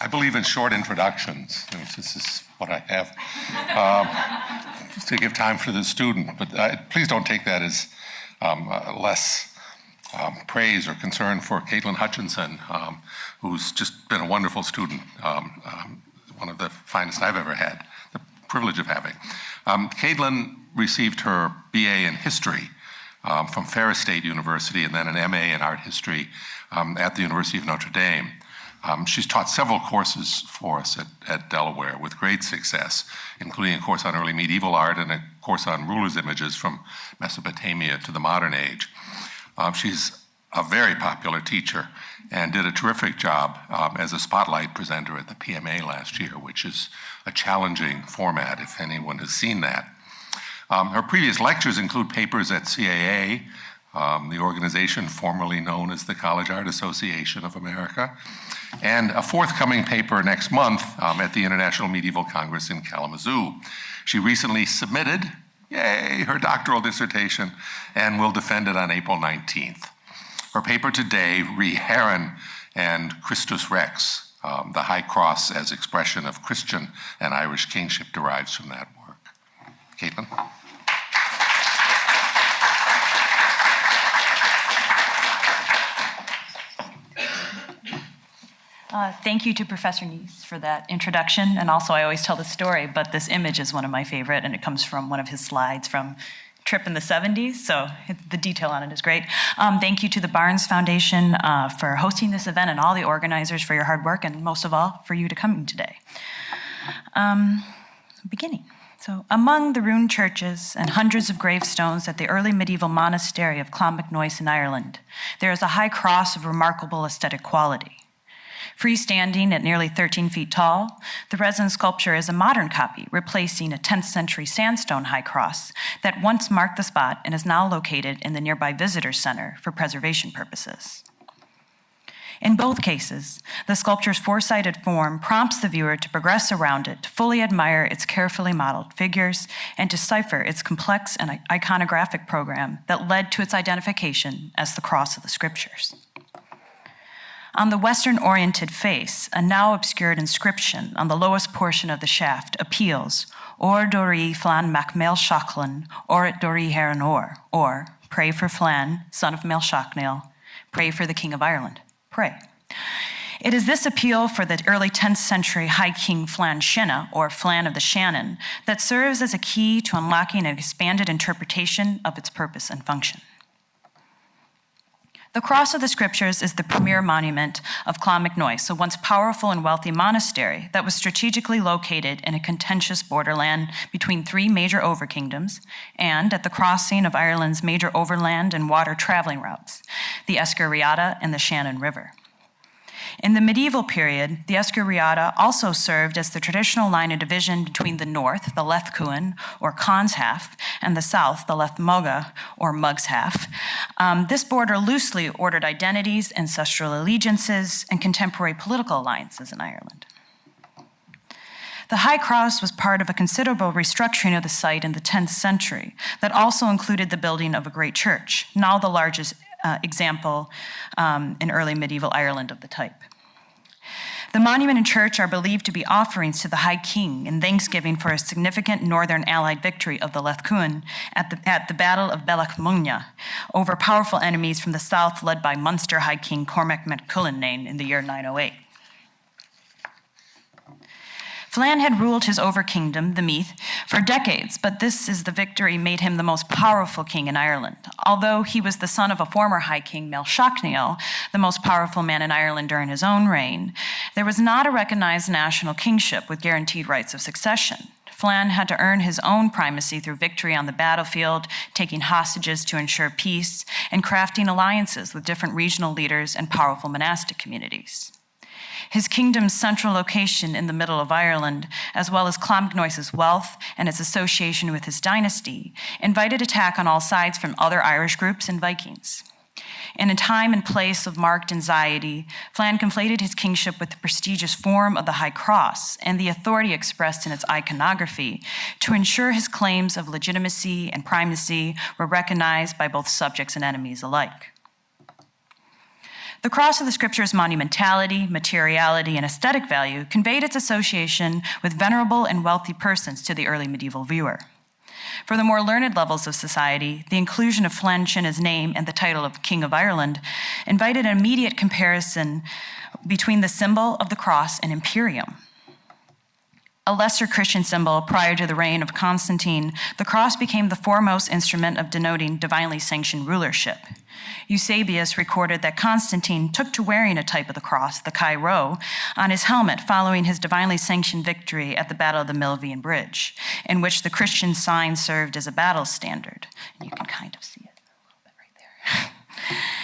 I believe in short introductions. This is what I have um, to give time for the student. But uh, please don't take that as um, uh, less um, praise or concern for Caitlin Hutchinson, um, who's just been a wonderful student, um, um, one of the finest I've ever had, the privilege of having. Caitlin received her BA in history from Ferris State University and then an MA in art history at the University of Notre Dame. Um, she's taught several courses for us at, at, Delaware with great success, including a course on early medieval art and a course on rulers' images from Mesopotamia to the modern age. Um, she's a very popular teacher and did a terrific job um, as a spotlight presenter at the PMA last year, which is a challenging format if anyone has seen that. Um, her previous lectures include papers at CAA, um, the organization formerly known as the College Art Association of America, and a forthcoming paper next month um, at the International Medieval Congress in Kalamazoo. She recently submitted, yay, her doctoral dissertation and will defend it on April 19th. Her paper today, Rí Érenn and Christus Rex, um, the High Cross as expression of Christian and Irish kingship derives from that work. Caitlin? Uh, thank you to Professor Nees for that introduction. And also, I always tell the story, but this image is one of my favorite, and it comes from one of his slides from trip in the 70s, so the detail on it is great. Um, thank you to the Barnes Foundation uh, for hosting this event and all the organizers for your hard work, and most of all, for you to come today. Um, beginning. So, among the ruined churches and hundreds of gravestones at the early medieval monastery of Clonmacnoise in Ireland, there is a high cross of remarkable aesthetic quality. Freestanding at nearly 13 feet tall, the resin sculpture is a modern copy, replacing a 10th century sandstone high cross that once marked the spot and is now located in the nearby visitor center for preservation purposes. In both cases, the sculpture's four-sided form prompts the viewer to progress around it, to fully admire its carefully modeled figures, and decipher its complex and iconographic program that led to its identification as the cross of the scriptures. On the western oriented face, a now obscured inscription on the lowest portion of the shaft appeals, Or Dori Flan Mac Mel Shachlan, Or Dori Heron Or, or Pray for Flann, son of Mel pray for the King of Ireland, pray. It is this appeal for the early 10th century High King Flann Sinna, or Flann of the Shannon, that serves as a key to unlocking an expanded interpretation of its purpose and function. The Cross of the Scriptures is the premier monument of Clonmacnoise, a once powerful and wealthy monastery that was strategically located in a contentious borderland between three major overkingdoms and at the crossing of Ireland's major overland and water traveling routes, the Esker Riata and the Shannon River. In the medieval period, the Esker also served as the traditional line of division between the north, the Leth Cuinn, or Conn's half, and the south, the Leth Moga, or Mug's half. Um, this border loosely ordered identities, ancestral allegiances, and contemporary political alliances in Ireland. The High Cross was part of a considerable restructuring of the site in the 10th century that also included the building of a great church, now the largest uh, example um, in early medieval Ireland of the type. The monument and church are believed to be offerings to the High King in thanksgiving for a significant northern allied victory of the Leth Cuinn at the, at the Battle of Bealach over powerful enemies from the south led by Munster High King Cormac mac Cuilennáin in the year 908. Flann had ruled his over-kingdom, the Meath, for decades, but this is the victory made him the most powerful king in Ireland. Although he was the son of a former High King, Máel Sechnaill, the most powerful man in Ireland during his own reign, there was not a recognized national kingship with guaranteed rights of succession. Flann had to earn his own primacy through victory on the battlefield, taking hostages to ensure peace, and crafting alliances with different regional leaders and powerful monastic communities. His kingdom's central location in the middle of Ireland, as well as Clonmacnoise's wealth and its association with his dynasty, invited attack on all sides from other Irish groups and Vikings. In a time and place of marked anxiety, Flann conflated his kingship with the prestigious form of the High Cross and the authority expressed in its iconography to ensure his claims of legitimacy and primacy were recognized by both subjects and enemies alike. The cross of the scripture's monumentality, materiality, and aesthetic value conveyed its association with venerable and wealthy persons to the early medieval viewer. For the more learned levels of society, the inclusion of Flench in his name and the title of King of Ireland invited an immediate comparison between the symbol of the cross and imperium. A lesser Christian symbol prior to the reign of Constantine, the cross became the foremost instrument of denoting divinely sanctioned rulership. Eusebius recorded that Constantine took to wearing a type of the cross, the Chi Rho, on his helmet following his divinely sanctioned victory at the Battle of the Milvian Bridge, in which the Christian sign served as a battle standard. And you can kind of see it a little bit right there.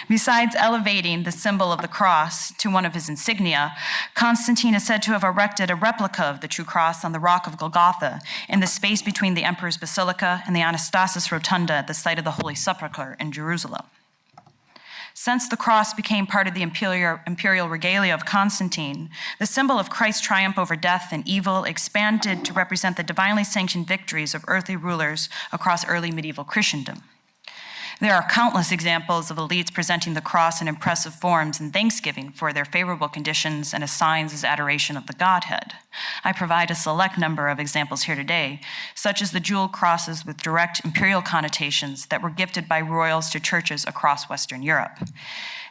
Besides elevating the symbol of the cross to one of his insignia, Constantine is said to have erected a replica of the true cross on the rock of Golgotha in the space between the emperor's basilica and the Anastasis Rotunda at the site of the Holy Sepulchre in Jerusalem. Since the cross became part of the imperial, regalia of Constantine, the symbol of Christ's triumph over death and evil expanded to represent the divinely sanctioned victories of earthly rulers across early medieval Christendom. There are countless examples of elites presenting the cross in impressive forms in thanksgiving for their favorable conditions and as signs as adoration of the Godhead. I provide a select number of examples here today, such as the jeweled crosses with direct imperial connotations that were gifted by royals to churches across Western Europe.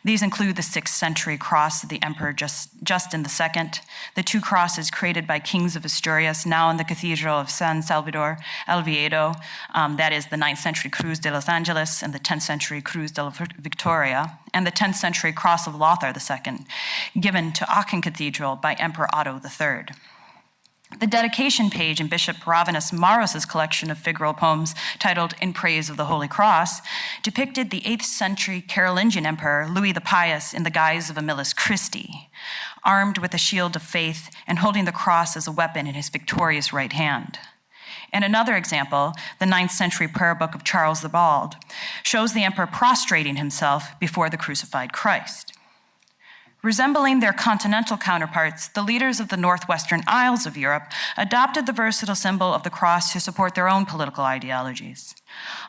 These include the 6th century cross of the Emperor Just, Justin II, the two crosses created by kings of Asturias, now in the Cathedral of San Salvador, Oviedo, um, that is the 9th century Cruz de los Angeles and the 10th century Cruz de la Victoria, and the 10th century Cross of Lothar II, given to Aachen Cathedral by Emperor Otto III. The dedication page in Bishop Rabanus Maurus's collection of figural poems titled In Praise of the Holy Cross depicted the 8th century Carolingian emperor Louis the Pious in the guise of a miles Christi, armed with a shield of faith and holding the cross as a weapon in his victorious right hand. In another example, the 9th century prayer book of Charles the Bald shows the emperor prostrating himself before the crucified Christ. Resembling their continental counterparts, the leaders of the northwestern Isles of Europe adopted the versatile symbol of the cross to support their own political ideologies.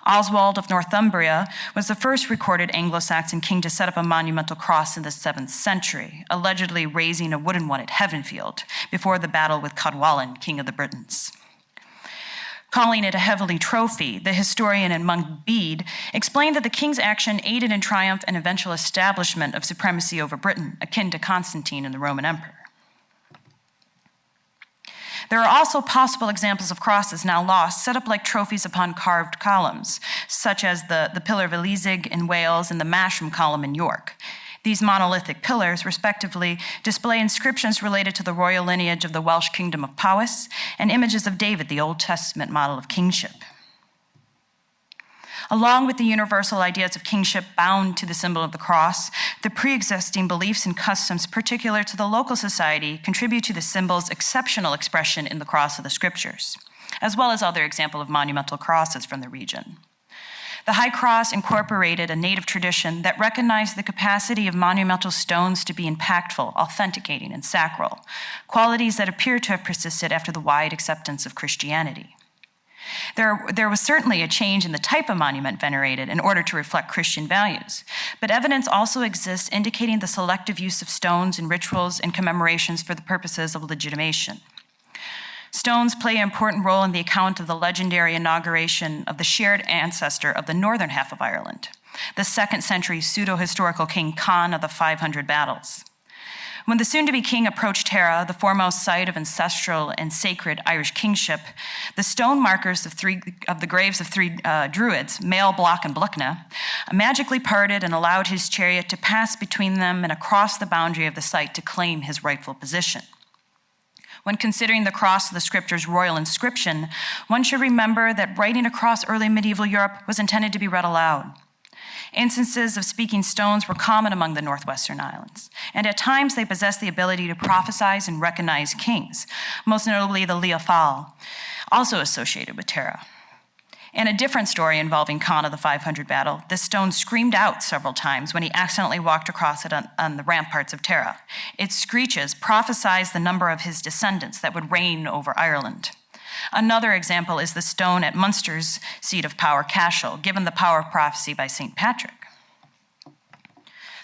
Oswald of Northumbria was the first recorded Anglo Saxon king to set up a monumental cross in the 7th century, allegedly raising a wooden one at Heavenfield before the battle with Cadwallon, king of the Britons. Calling it a heavenly trophy, the historian and monk Bede explained that the king's action aided in triumph and eventual establishment of supremacy over Britain, akin to Constantine and the Roman emperor. There are also possible examples of crosses now lost, set up like trophies upon carved columns, such as the, the Pillar of Eliseg in Wales and the Masham column in York. These monolithic pillars, respectively, display inscriptions related to the royal lineage of the Welsh kingdom of Powys and images of David, the Old Testament model of kingship. Along with the universal ideas of kingship bound to the symbol of the cross, the pre existing beliefs and customs particular to the local society contribute to the symbol's exceptional expression in the cross of the scriptures, as well as other examples of monumental crosses from the region. The High Cross incorporated a native tradition that recognized the capacity of monumental stones to be impactful, authenticating, and sacral, qualities that appear to have persisted after the wide acceptance of Christianity. There, there, was certainly a change in the type of monument venerated in order to reflect Christian values, but evidence also exists indicating the selective use of stones in rituals and commemorations for the purposes of legitimation. Stones play an important role in the account of the legendary inauguration of the shared ancestor of the northern half of Ireland, the second century pseudo historical king Conn of the 500 battles. When the soon to be king approached Tara, the foremost site of ancestral and sacred Irish kingship, the stone markers of, three, of the graves of three uh, druids, Mael, Block, and Bluchna, magically parted and allowed his chariot to pass between them and across the boundary of the site to claim his rightful position. When considering the cross of the scripture's royal inscription, one should remember that writing across early medieval Europe was intended to be read aloud. Instances of speaking stones were common among the northwestern islands, and at times they possessed the ability to prophesize and recognize kings, most notably the Fáil, also associated with Tara. In a different story involving of the 500 battle, this stone screamed out several times when he accidentally walked across it on, on the ramparts of Tara. Its screeches prophesied the number of his descendants that would reign over Ireland. Another example is the stone at Munster's seat of power, Cashel, given the power of prophecy by St. Patrick.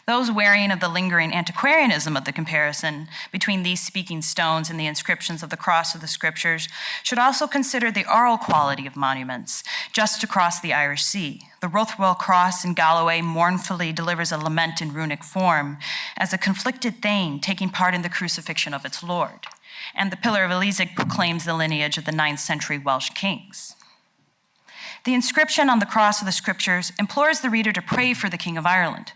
Those wearing of the lingering antiquarianism of the comparison between these speaking stones and the inscriptions of the cross of the scriptures should also consider the oral quality of monuments just across the Irish Sea. The Ruthwell Cross in Galloway mournfully delivers a lament in runic form as a conflicted Thane taking part in the crucifixion of its Lord. And the Pillar of Eliseg proclaims the lineage of the 9th century Welsh kings. The inscription on the cross of the scriptures implores the reader to pray for the King of Ireland.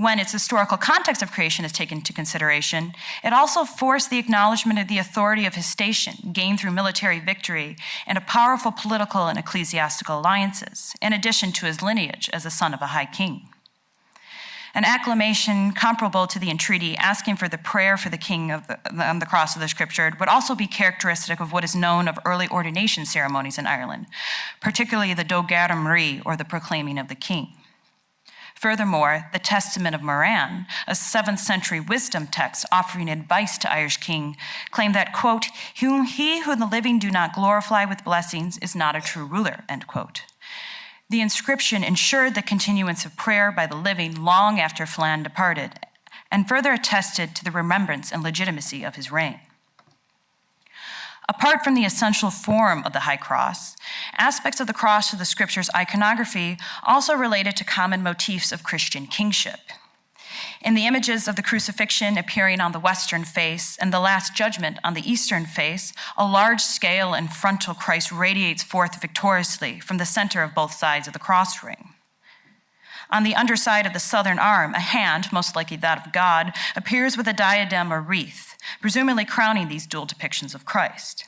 When its historical context of creation is taken into consideration, it also forced the acknowledgement of the authority of his station, gained through military victory and a powerful political and ecclesiastical alliances, in addition to his lineage as the son of a high king. An acclamation comparable to the entreaty asking for the prayer for the king the, on the cross of the scripture would also be characteristic of what is known of early ordination ceremonies in Ireland, particularly the Dó Gaire Marie, or the proclaiming of the king. Furthermore, the Testament of Morann, a 7th century wisdom text offering advice to Irish king, claimed that, quote, he who the living do not glorify with blessings is not a true ruler, end quote. The inscription ensured the continuance of prayer by the living long after Flann departed, and further attested to the remembrance and legitimacy of his reign. Apart from the essential form of the high cross, aspects of the cross of the scripture's iconography also related to common motifs of Christian kingship. In the images of the crucifixion appearing on the western face and the Last Judgment on the eastern face, a large scale and frontal Christ radiates forth victoriously from the center of both sides of the cross ring. On the underside of the southern arm, a hand, most likely that of God, appears with a diadem or wreath, presumably crowning these dual depictions of Christ.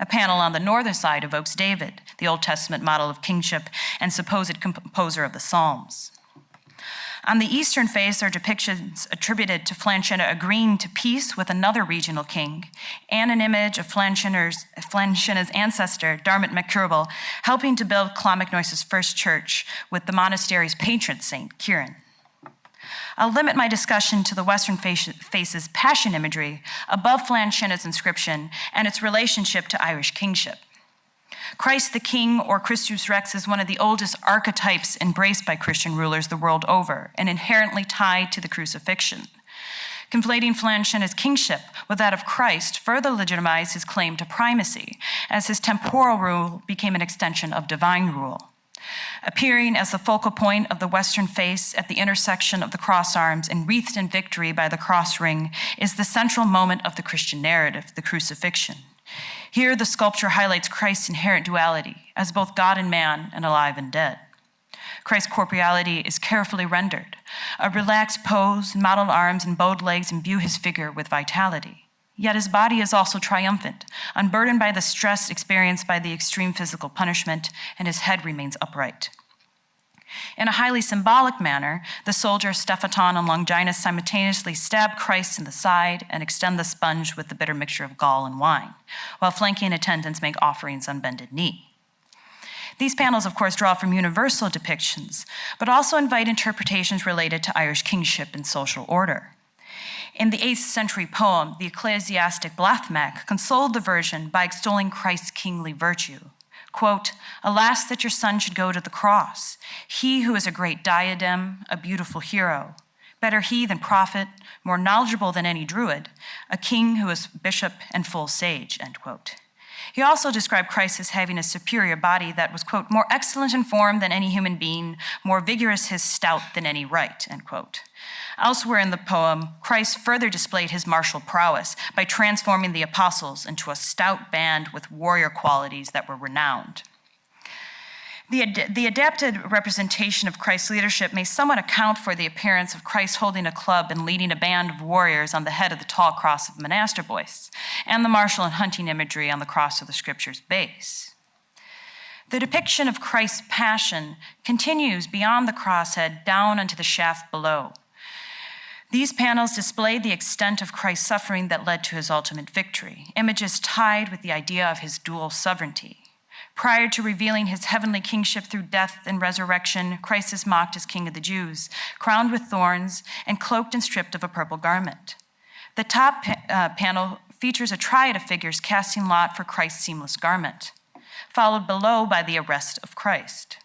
A panel on the northern side evokes David, the Old Testament model of kingship and supposed composer of the Psalms. On the eastern face are depictions attributed to Flann Sin agreeing to peace with another regional king, and an image of Flann Sin's ancestor, Diarmait mac Cerbaill, helping to build Clonmacnoise's first church with the monastery's patron saint, Kieran. I'll limit my discussion to the Western face's passion imagery above Flann Sin's inscription and its relationship to Irish kingship. Christ the King or Christus Rex is one of the oldest archetypes embraced by Christian rulers the world over and inherently tied to the crucifixion. Conflating Flann Sin's kingship with that of Christ further legitimized his claim to primacy, as his temporal rule became an extension of divine rule. Appearing as the focal point of the western face at the intersection of the cross arms and wreathed in victory by the cross ring is the central moment of the Christian narrative, the crucifixion. Here, the sculpture highlights Christ's inherent duality as both God and man and alive and dead. Christ's corporeality is carefully rendered. A relaxed pose, modeled arms, and bowed legs imbue his figure with vitality. Yet his body is also triumphant, unburdened by the stress experienced by the extreme physical punishment, and his head remains upright. In a highly symbolic manner, the soldier Stephaton and Longinus simultaneously stab Christ in the side and extend the sponge with the bitter mixture of gall and wine, while flanking attendants make offerings on bended knee. These panels, of course, draw from universal depictions, but also invite interpretations related to Irish kingship and social order. In the 8th century poem, the ecclesiastic Blathmac consoled the virgin by extolling Christ's kingly virtue. Quote, Alas, that your son should go to the cross, he who is a great diadem, a beautiful hero. Better he than prophet, more knowledgeable than any druid, a king who is bishop and full sage, end quote. He also described Christ as having a superior body that was, quote, more excellent in form than any human being, more vigorous his stout than any right, end quote. Elsewhere in the poem, Christ further displayed his martial prowess by transforming the apostles into a stout band with warrior qualities that were renowned. The, ad- the, adapted representation of Christ's leadership may somewhat account for the appearance of Christ holding a club and leading a band of warriors on the head of the tall cross of Monasterboice, and the martial and hunting imagery on the cross of the scripture's base. The depiction of Christ's passion continues beyond the crosshead down onto the shaft below. These panels display the extent of Christ's suffering that led to his ultimate victory, images tied with the idea of his dual sovereignty. Prior to revealing his heavenly kingship through death and resurrection, Christ is mocked as King of the Jews, crowned with thorns, and cloaked and stripped of a purple garment. The top uh, panel features a triad of figures casting lot for Christ's seamless garment, followed below by the arrest of Christ.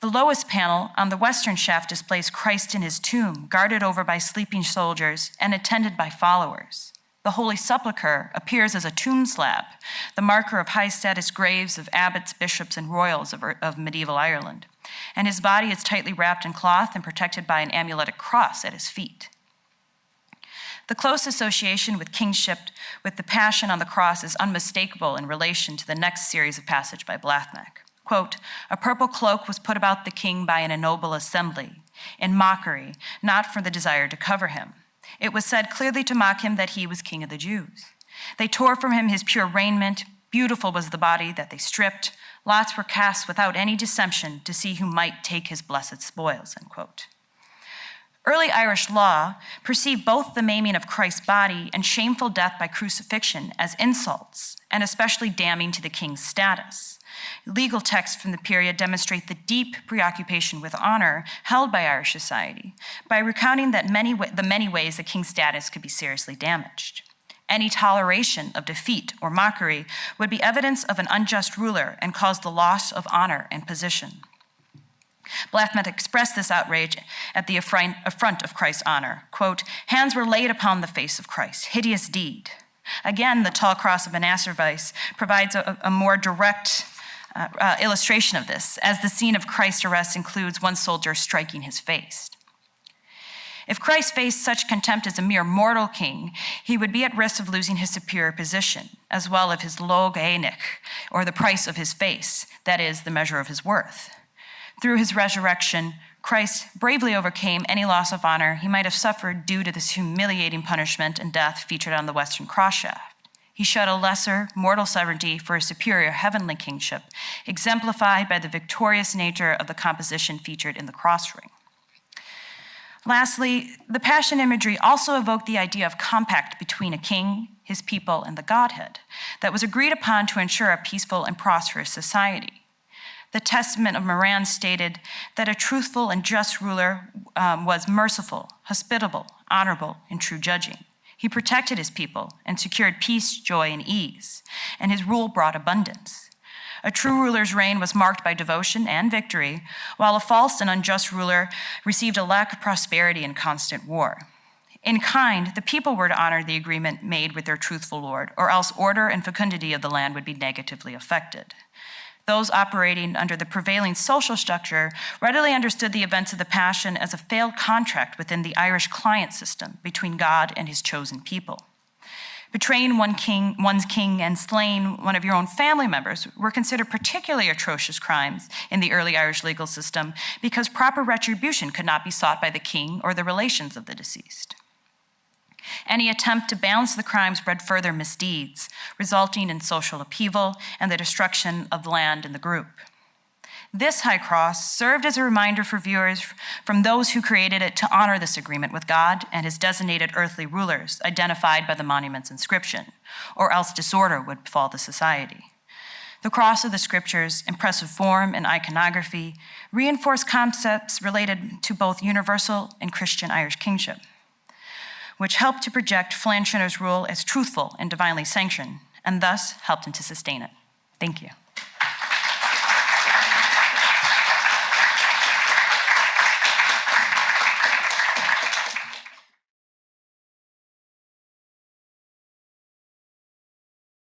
The lowest panel on the western shaft displays Christ in his tomb, guarded over by sleeping soldiers and attended by followers. The Holy Sepulchre appears as a tomb slab, the marker of high status graves of abbots, bishops, and royals of, of, medieval Ireland. And his body is tightly wrapped in cloth and protected by an amuletic cross at his feet. The close association with kingship with the Passion on the Cross is unmistakable in relation to the next series of passage by Blathmac. Quote, a purple cloak was put about the king by an ennoble assembly, in mockery, not for the desire to cover him. It was said clearly to mock him that he was king of the Jews. They tore from him his pure raiment. Beautiful was the body that they stripped. Lots were cast without any dissension to see who might take his blessed spoils. Early Irish law perceived both the maiming of Christ's body and shameful death by crucifixion as insults, and especially damning to the king's status. Legal texts from the period demonstrate the deep preoccupation with honor held by Irish society by recounting that many, the many ways the king's status could be seriously damaged. Any toleration of defeat or mockery would be evidence of an unjust ruler and cause the loss of honor and position. Blathmac expressed this outrage at the affront of Christ's honor. Quote, hands were laid upon the face of Christ, hideous deed. Again, the tall cross of Monasterboice provides a, a more direct uh, uh, illustration of this, as the scene of Christ's arrest includes one soldier striking his face. If Christ faced such contempt as a mere mortal king, he would be at risk of losing his superior position, as well as his lóg n-enech, or the price of his face, that is, the measure of his worth. Through his resurrection, Christ bravely overcame any loss of honor he might have suffered due to this humiliating punishment and death featured on the Western cross shaft. He showed a lesser mortal sovereignty for a superior heavenly kingship, exemplified by the victorious nature of the composition featured in the cross ring. Lastly, the Passion imagery also evoked the idea of compact between a king, his people, and the Godhead that was agreed upon to ensure a peaceful and prosperous society. The Testament of Morann stated that a truthful and just ruler um, was merciful, hospitable, honorable, and true judging. He protected his people and secured peace, joy, and ease, and his rule brought abundance. A true ruler's reign was marked by devotion and victory, while a false and unjust ruler received a lack of prosperity and constant war. In kind, the people were to honor the agreement made with their truthful Lord, or else order and fecundity of the land would be negatively affected. Those operating under the prevailing social structure readily understood the events of the Passion as a failed contract within the Irish client system between God and his chosen people. Betraying one king, one's king and slaying one of your own family members were considered particularly atrocious crimes in the early Irish legal system because proper retribution could not be sought by the king or the relations of the deceased. Any attempt to balance the crimes bred further misdeeds, resulting in social upheaval and the destruction of land in the group. This high cross served as a reminder for viewers from those who created it to honor this agreement with God and his designated earthly rulers identified by the monument's inscription, or else disorder would befall the society. The cross of the scriptures, impressive form and iconography, reinforce concepts related to both universal and Christian Irish kingship which helped to project Flann rule as truthful and divinely sanctioned, and thus helped him to sustain it. Thank you.